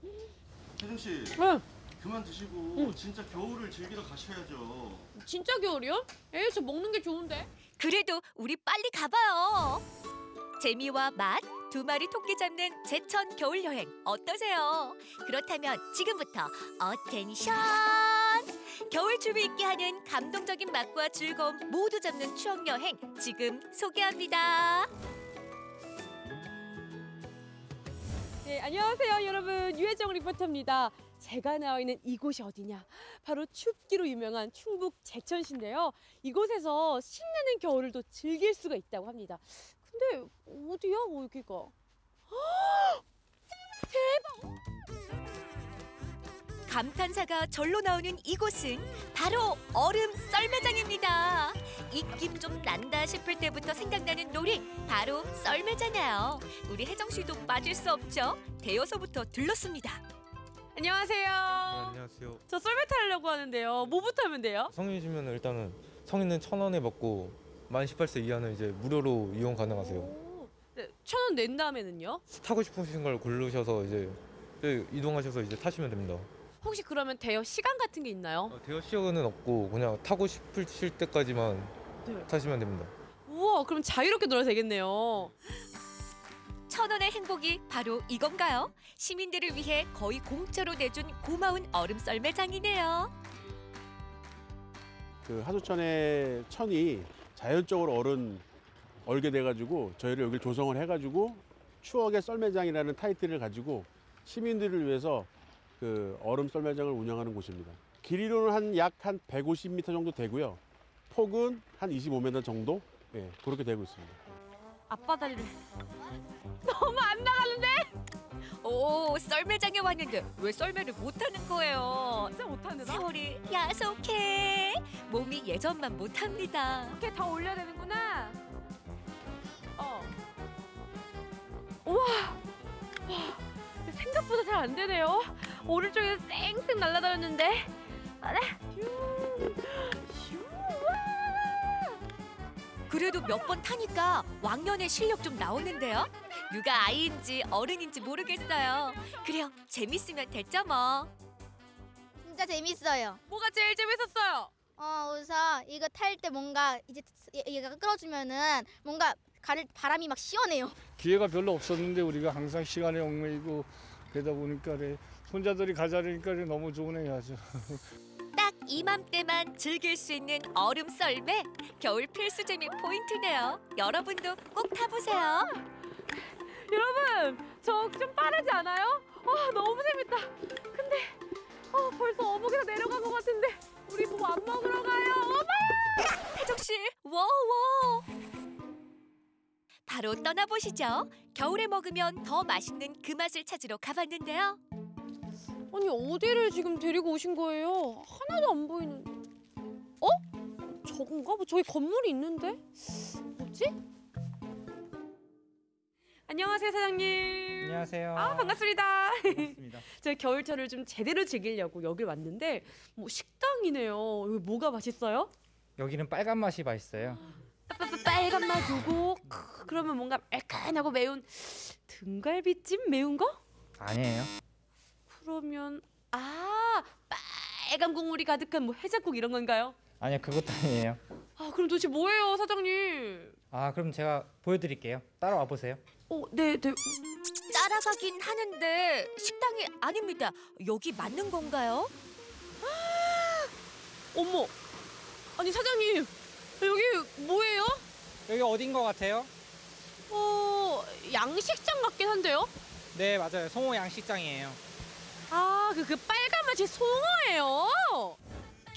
혜정 씨. 응. 그만 드시고 응. 진짜 겨울을 즐기러 가셔야죠. 진짜 겨울이요? 에이, 저 먹는 게 좋은데. 그래도 우리 빨리 가봐요. 재미와 맛, 두 마리 토끼 잡는 제천 겨울 여행 어떠세요? 그렇다면 지금부터 attention! 겨울 추위 있게 하는 감동적인 맛과 즐거움 모두 잡는 추억 여행 지금 소개합니다. 네, 안녕하세요, 여러분. 유혜정 리포터입니다. 제가 나와 있는 이곳이 어디냐? 바로 춥기로 유명한 충북 제천시인데요. 이곳에서 신나는 겨울을 또 즐길 수가 있다고 합니다. 근데 어디야, 여기가? 헉! (gasps) 대박! 감탄사가 절로 나오는 이곳은 바로 얼음 썰매장입니다. 입김 좀 난다 싶을 때부터 생각나는 놀이 바로 썰매잖아요. 우리 혜정 씨도 빠질 수 없죠. 대여서부터 들렀습니다. 안녕하세요. 안녕하세요. 저 썰매 타려고 하는데요. 뭐부터 하면 돼요? 성인이시면 일단은 성인은 천 원에 먹고 만 18세 이하는 이제 무료로 이용 가능하세요. 네, 천원 낸 다음에는요? 타고 싶으신 걸 고르셔서 이제 네, 이동하셔서 이제 타시면 됩니다. 혹시 그러면 대여 시간 같은 게 있나요? 대여 시간은 없고 그냥 타고 싶으실 때까지만 네. 타시면 됩니다. 우와, 그럼 자유롭게 놀아도 되겠네요. 천 원의 행복이 바로 이건가요? 시민들을 위해 거의 공짜로 내준 고마운 얼음 썰매 장이네요. 그 하수천의 천이 자연적으로 얼은 얼게 돼가지고 저희를 여기 조성을 해가지고 추억의 썰매장이라는 타이틀을 가지고 시민들을 위해서 그 얼음 썰매장을 운영하는 곳입니다. 길이로는 한 약한 150m 정도 되고요. 폭은 한 25m 정도 예, 그렇게 되고 있습니다. 앞바다리를 너무 안 나가는데? 오, 썰매장에 왔는데 왜 썰매를 못하는 거예요? 진짜 못하는 세월이 야속해. 몸이 예전만 못합니다. 이렇게 다 올려야 되는구나. 어. 우와. 와, 생각보다 잘 안 되네요. 오른쪽에서 쌩쌩 날아다녔는데. 아, 네. 와. 그래도 몇 번 타니까 왕년의 실력 좀 나오는데요. 누가 아이인지 어른인지 모르겠어요. 그래요, 재밌으면 됐죠 뭐. 진짜 재밌어요. 뭐가 제일 재밌었어요? 어, 우선 이거 탈 때 뭔가 이제 얘- 얘가 끌어주면은 뭔가 가를 바람이 막 시원해요. 기회가 별로 없었는데 우리가 항상 시간에 얽매이고 그러다 보니까 그래, 혼자들이 가자니까 그래, 너무 좋으네요 아주. (laughs) 딱 이맘때만 즐길 수 있는 얼음 썰매 겨울 필수 재미 포인트네요. 여러분도 꼭 타보세요. 여러분, 저 좀 빠르지 않아요? 와, 너무 재밌다. 근데 어, 벌써 어묵에서 내려간 것 같은데 우리 뭐 안 먹으러 가요? 엄마! 혜정 씨, 워워. 바로 떠나보시죠. 겨울에 먹으면 더 맛있는 그 맛을 찾으러 가봤는데요. 아니 어디를 지금 데리고 오신 거예요? 하나도 안 보이는. 어? 저건가? 뭐 저기 건물이 있는데? 뭐지? 안녕하세요 사장님. 안녕하세요. 아 반갑습니다. 반갑습니다. (laughs) 제가 겨울철을 좀 제대로 즐기려고 여길 왔는데 뭐 식당이네요. 여기 뭐가 맛있어요? 여기는 빨간 맛이 맛있어요. 빨간 맛 요거 크, 그러면 뭔가 매끈하고 매운 등갈비찜 매운 거? 아니에요. 그러면 아 빨간 국물이 가득한 뭐 해장국 이런 건가요? 아니요, 그것도 아니에요. 아 그럼 도대체 뭐예요 사장님? 아, 그럼 제가 보여드릴게요. 따라와 보세요. 어, 네, 네. 따라가긴 하는데 식당이 아닙니다. 여기 맞는 건가요? (gasps) 어머, 아니 사장님 여기 뭐예요? 여기 어딘 것 같아요? 어 양식장 같긴 한데요? 네, 맞아요. 송호 양식장이에요. 아, 그, 그 빨간 맛이 송어예요.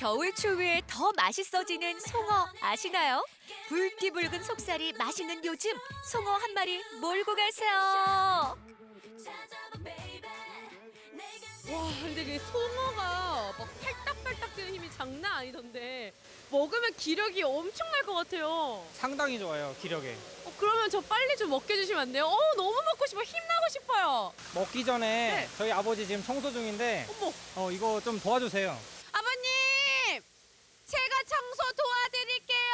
겨울 추위에 더 맛있어지는 송어 아시나요? 붉디붉은 속살이 맛있는 요즘 송어 한 마리 몰고 가세요. 와, 근데 그 송어가 막 팔딱팔딱 뛰는 힘이 장난 아니던데 먹으면 기력이 엄청날 것 같아요. 상당히 좋아요, 기력에. 어, 그러면 저 빨리 좀 먹게 해주시면 안 돼요? 어, 너무 먹고 싶어. 힘나고 싶어요. 먹기 전에 저희 아버지 지금 청소 중인데 어, 이거 좀 도와주세요. 청소 도와드릴게요.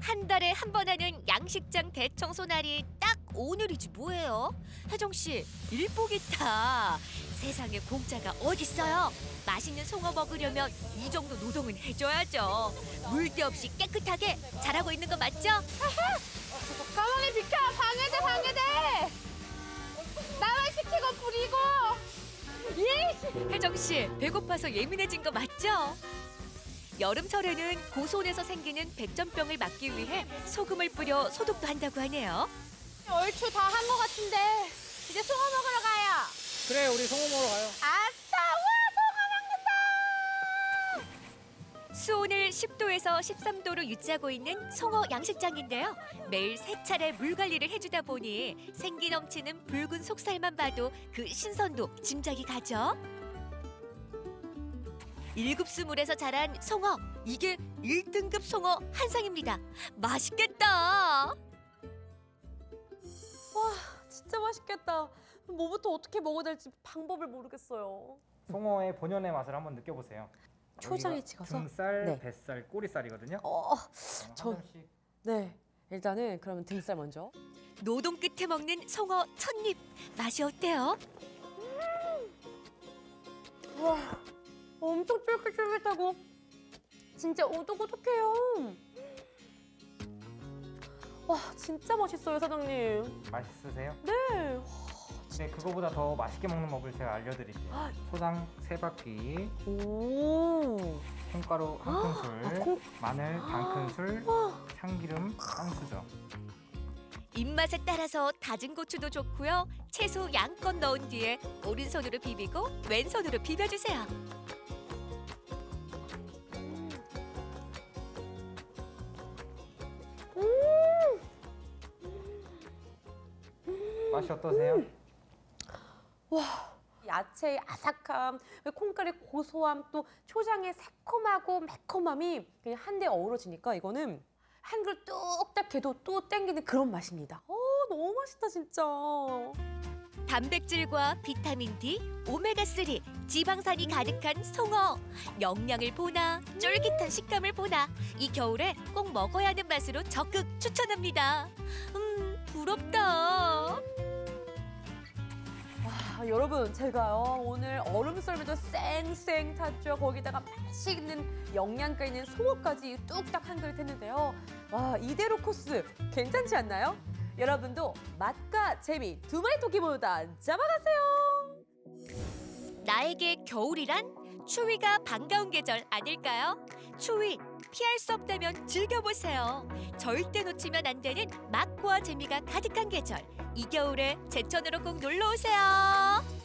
한 달에 한 번 하는 양식장 대청소 날이 딱 오늘이지 뭐예요? 혜정 씨 일복 있다. 세상에 공짜가 어딨어요? 맛있는 송어 먹으려면 이 정도 노동은 해줘야죠. 물때 없이 깨끗하게 잘하고 있는 거 맞죠? 가만히 비켜! 방해돼, 방해돼! 나만 시키고 부리고! 예! 혜정 씨 배고파서 예민해진 거 맞죠? 여름철에는 고손에서 생기는 백전병을 막기 위해 소금을 뿌려 소독도 한다고 하네요. 얼추 다 한 것 같은데 이제 송어 먹으러 가요. 그래 우리 송어 먹으러 가요. 아싸! 수온을 10도에서 13도로 유지하고 있는 송어 양식장인데요. 매일 세 차례 물 관리를 해주다 보니 생기 넘치는 붉은 속살만 봐도 그 신선도 짐작이 가죠. 일급수 물에서 자란 송어 이게 1등급 송어 한 상입니다. 맛있겠다. 와 진짜 맛있겠다. 뭐부터 어떻게 먹어야 될지 방법을 모르겠어요. 송어의 본연의 맛을 한번 느껴보세요. 초장에 찍어서? 등살, 네. 뱃살, 꼬리살이거든요. 어, 저 네. 일단은 그러면 등살 먼저. 노동 끝에 먹는 송어 첫입 맛이 어때요? 와, 엄청 쫄깃쫄깃하고 진짜 오독오독해요. 와, 진짜 맛있어요, 사장님. 맛있으세요? 네. 네, 그거보다 더 맛있게 먹는 법을 제가 알려드릴게요. 초장 세 바퀴, 오. 콩가루 한 큰술, 아, 콩- 마늘 반 큰술, 참기름 한 수저. 입맛에 따라서 다진 고추도 좋고요. 채소 양껏 넣은 뒤에 오른손으로 비비고 왼손으로 비벼주세요. 맛이 어떠세요? 와, 야채의 아삭함, 콩가루의 고소함, 또 초장의 새콤하고 매콤함이 그냥 한데 어우러지니까 이거는 한 그릇 뚝딱 해도 또 땡기는 그런 맛입니다. 어, 너무 맛있다 진짜. 단백질과 비타민 D, 오메가3, 지방산이 가득한 송어. 영양을 보나 쫄깃한 식감을 보나 이 겨울에 꼭 먹어야 하는 맛으로 적극 추천합니다. 음, 부럽다. 아, 여러분 제가요 오늘 얼음 썰매도 쌩쌩 탔죠 거기다가 맛있는 영양가 있는 송어까지 뚝딱 한 그릇 했는데요 와 이대로 코스 괜찮지 않나요? 여러분도 맛과 재미 두 마리 토끼 모두 다 잡아가세요 나에게 겨울이란 추위가 반가운 계절 아닐까요? 추위 피할 수 없다면 즐겨보세요. 절대 놓치면 안 되는 맛과 재미가 가득한 계절. 이 겨울에 제천으로 꼭 놀러 오세요.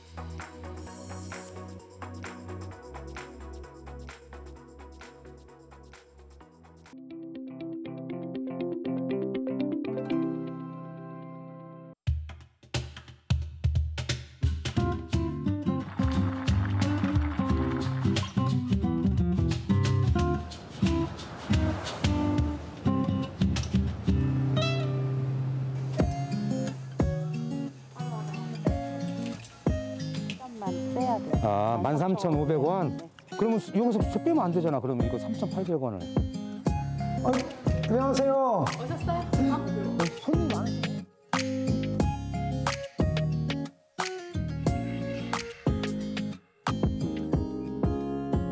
아, 13,500원? 그러면 수- 여기서 저 빼면 안 되잖아. 그러면 이거 3,800원을. 안녕하세요. 오셨어요? 손님 많으시네.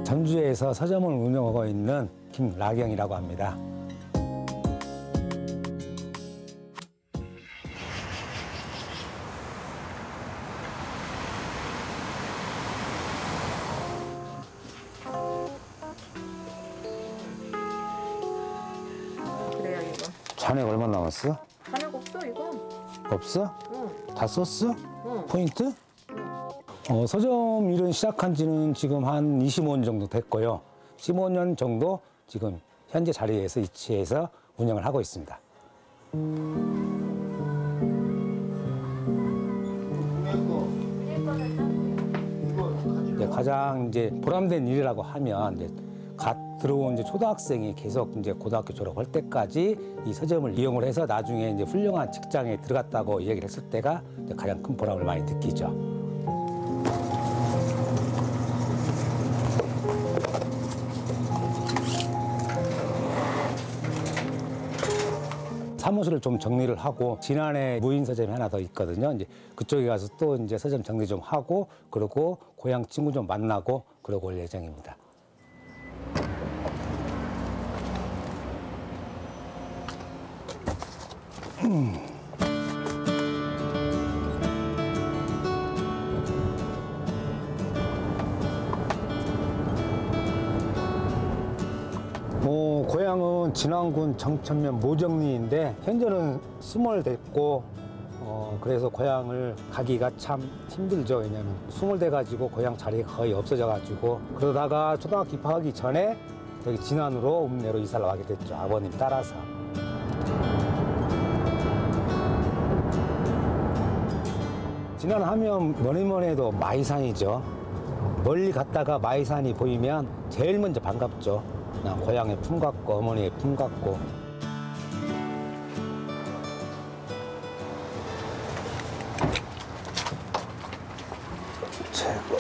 전주에서 서점을 운영하고 있는 김라경이라고 합니다. 남았어? 잔액 없어 이거 없어? 응. 다 썼어? 응. 포인트? 어, 서점 일은 시작한 지는 지금 한 25년 정도 됐고요. 15년 정도 지금 현재 자리에서 위치해서 운영을 하고 있습니다. 가장 이제 보람된 일이라고 하면 이제 갓 들어온 이제 초등학생이 계속 이제 고등학교 졸업할 때까지 이 서점을 이용을 해서 나중에 이제 훌륭한 직장에 들어갔다고 얘기를 했을 때가 가장 큰 보람을 많이 느끼죠. 사무실을 좀 정리를 하고 지난해 무인 서점이 하나 더 있거든요. 이제 그쪽에 가서 또 이제 서점 정리 좀 하고 그리고 고향 친구 좀 만나고 그러고 올 예정입니다. 뭐 고향은 진안군 정천면 모정리인데 현재는 스물 됐고 어 그래서 고향을 가기가 참 힘들죠. 왜냐면 스물 돼 가지고 고향 자리가 거의 없어져 가지고. 그러다가 초등학교 입학하기 전에 여기 진안으로 읍내로 이사를 가게 됐죠. 아버님 따라서 진안 하면 뭐니 뭐니 해도 마이산이죠. 멀리 갔다가 마이산이 보이면 제일 먼저 반갑죠. 그냥 고향의 품 같고 어머니의 품 같고. 최고.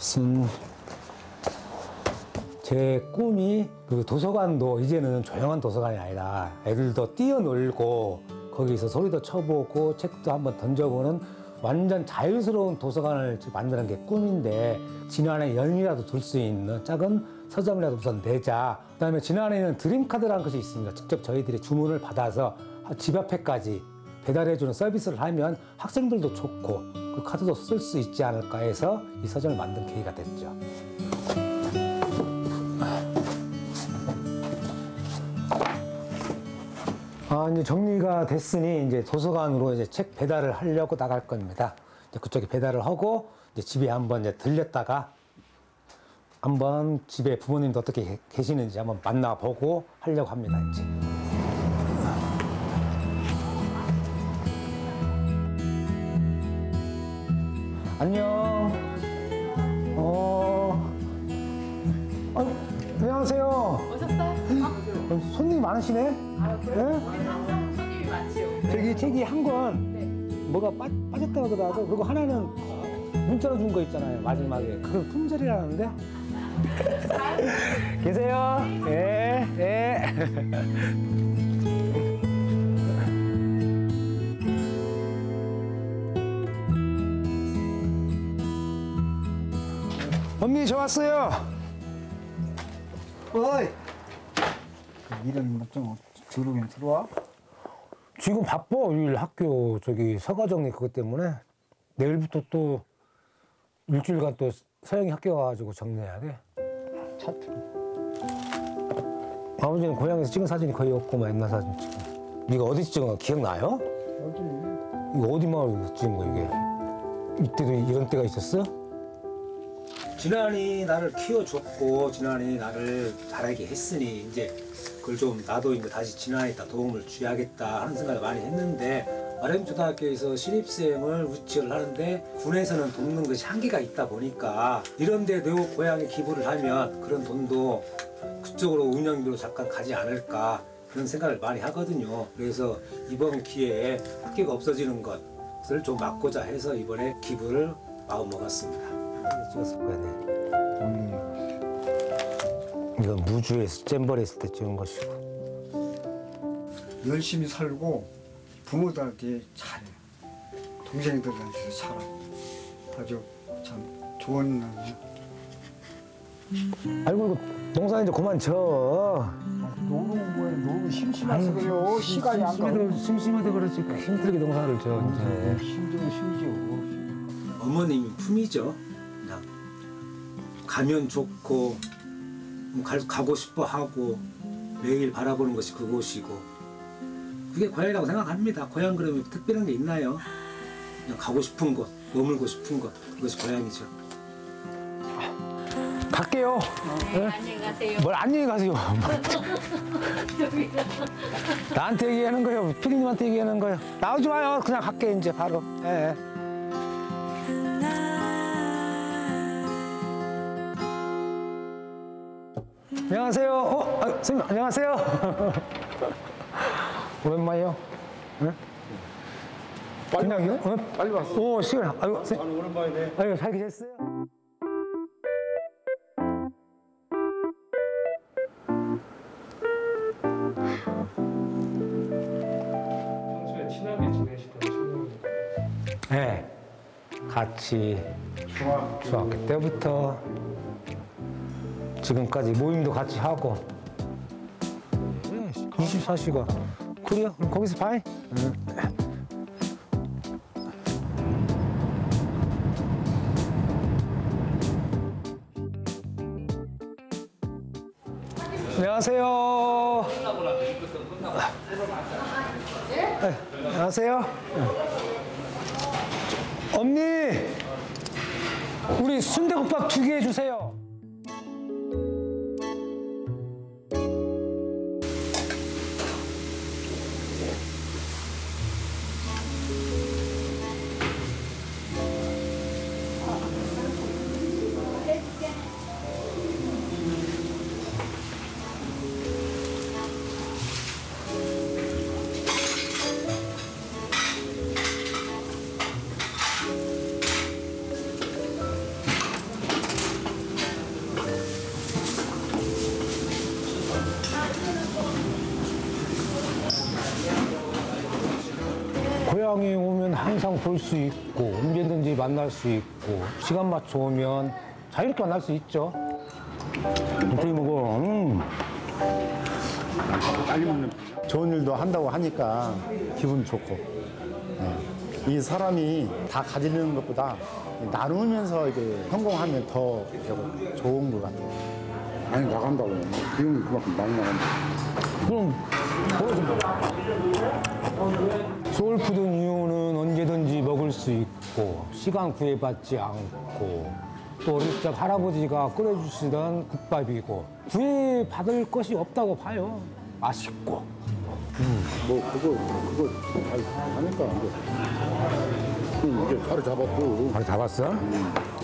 쓴 제 꿈이 그 도서관도 이제는 조용한 도서관이 아니라 애들도 뛰어놀고 거기서 소리도 쳐보고 책도 한번 던져보는 완전 자유스러운 도서관을 만드는 게 꿈인데 지난해 연이라도 둘 수 있는 작은 서점이라도 우선 내자. 그 다음에 지난해에는 드림카드라는 것이 있습니다. 직접 저희들이 주문을 받아서 집 앞에까지 배달해주는 서비스를 하면 학생들도 좋고 그 카드도 쓸 수 있지 않을까 해서 이 서점을 만든 계기가 됐죠. 이제 정리가 됐으니 이제 도서관으로 이제 책 배달을 하려고 나갈 겁니다. 그쪽에 배달을 하고 이제 집에 한번 이제 들렸다가 한번 집에 부모님도 어떻게 계- 계시는지 한번 만나보고 하려고 합니다. 이제. 안녕. 어. 어, 안녕하세요. 오셨어요? 어, 손님이 많으시네? 네? 손님이 많지요. 저기 책이 한권 뭐가 빠, 빠졌다고 하더라도 그리고 하나는 문자로 준 거 있잖아요 마지막에 그걸 품절이라는데 (laughs) 계세요? 예, 예. (laughs) 언니 저 왔어요. 어이. 일은 좀 들어오긴 들어와? 지금 바빠 일 학교 저기 서가 정리 그것 때문에 내일부터 또 일주일간 또 서영이 학교 가가지고 정리해야 돼. 차트. 아버지는 고향에서 찍은 사진이 거의 없고 막 옛날 사진 찍은. 네가 어디 찍은 거 기억나요? 어디? 이거 어디 마을 찍은 거 이게? 이때도 이런 때가 있었어? 지난이 나를 키워줬고 지난이 나를 자라게 했으니 이제 그걸 좀 나도 이제 다시 지난이다 도움을 줘야겠다 하는 생각을 많이 했는데 마렘 초등학교에서 신입생을 우치를 하는데 군에서는 돕는 것이 한계가 있다 보니까 이런 데 내 고향에 기부를 하면 그런 돈도 그쪽으로 운영비로 잠깐 가지 않을까 그런 생각을 많이 하거든요. 그래서 이번 기회에 학교가 없어지는 것을 좀 막고자 해서 이번에 기부를 마음 먹었습니다. 찍었을 거야, 네. 이건 무주에서 잼버리 했을 때 찍은 것이고. 열심히 살고 부모들한테 잘해. 동생들한테도 잘하고. 아주 참 좋은. 아이고, 이거 농사 이제 그만 쳐. 노는 뭐야, 너무 심심해서 그래요. 시간이 안 가. 심심해도, 심심해도 그렇지. 힘들게 농사를 져, 이제. 힘들어, 심지어. 어머님이 품이죠. 가면 좋고 가, 가고 싶어 하고 매일 바라보는 것이 그곳이고 그게 고향이라고 생각합니다. 고향 그러면 특별한 게 있나요? 그냥 가고 싶은 곳, 머물고 싶은 곳 그것이 고향이죠. 갈게요. 네? 안녕히 가세요. 뭘 안녕히 가세요. (laughs) 나한테 얘기하는 거예요. 피디님한테 얘기하는 거예요. 나오지 마요. 그냥 갈게 이제 바로. 예. 안녕하세요. 어, 아, 선생님, 안녕하세요. (laughs) 오랜만이요. 네? 빨리 그냥요? 왔 어? 빨리 왔어. 오, 시간. 아이고, 아, 오랜만이네. 아이고, 잘 계셨어요? 네. 같이 중학교, 중학교 때부터 지금까지 모임도 같이 하고 24시간 그래요? 그럼 거기서 봐. 응. 안녕하세요. 네, 안녕하세요. 언니, 우리 순대국밥 두개 해주세요. 볼 수 있고 언제든지 만날 수 있고 시간 맞춰 오면 자유롭게 만날 수 있죠. 어떻게 먹어? 음. 빨리 먹는 좋은 일도 한다고 하니까 기분 좋고 네. 이 사람이 다 가지는 것보다 나누면서 이게 성공하면 더 좋은 것 같아요. 많이 나간다고 비용이 그만큼 많이 나간다. 그럼 소울푸드 이유는 언제든지 먹을 수 있고 시간 구애받지 않고 또 어릴 적 할아버지가 끓여주시던 국밥이고 구애받을 것이 없다고 봐요. 맛있고. 뭐 그거 그거 잘 하니까 이제 이제 바로 잡았고. 바로 잡았어?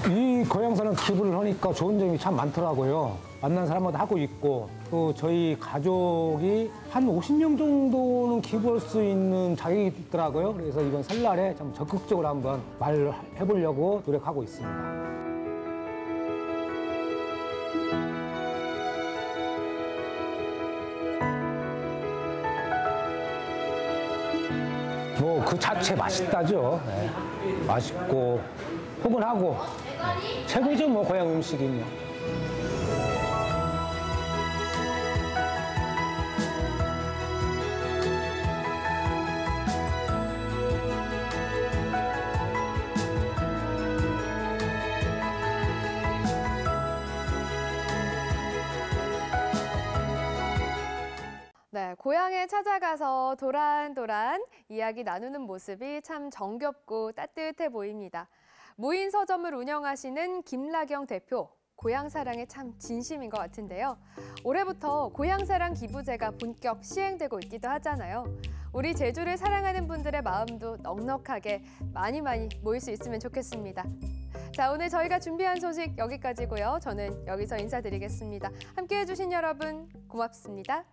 이 거양사는 기부를 하니까 좋은 점이 참 많더라고요. 만난 사람마다 하고 있고 또 저희 가족이 한 50명 정도는 기부할 수 있는 자격이 있더라고요. 그래서 이번 설날에 좀 적극적으로 한번 말을 해보려고 노력하고 있습니다. 그 자체 맛있다죠. 네. 맛있고 포근하고 네. 최고죠 뭐 고향 음식이 뭐. 네, 고향에 찾아가서 도란도란 이야기 나누는 모습이 참 정겹고 따뜻해 보입니다. 무인 서점을 운영하시는 김라경 대표, 고향 사랑에 참 진심인 것 같은데요. 올해부터 고향 사랑 기부제가 본격 시행되고 있기도 하잖아요. 우리 제주를 사랑하는 분들의 마음도 넉넉하게 많이 많이 모일 수 있으면 좋겠습니다. 자, 오늘 저희가 준비한 소식 여기까지고요. 저는 여기서 인사드리겠습니다. 함께해 주신 여러분 고맙습니다.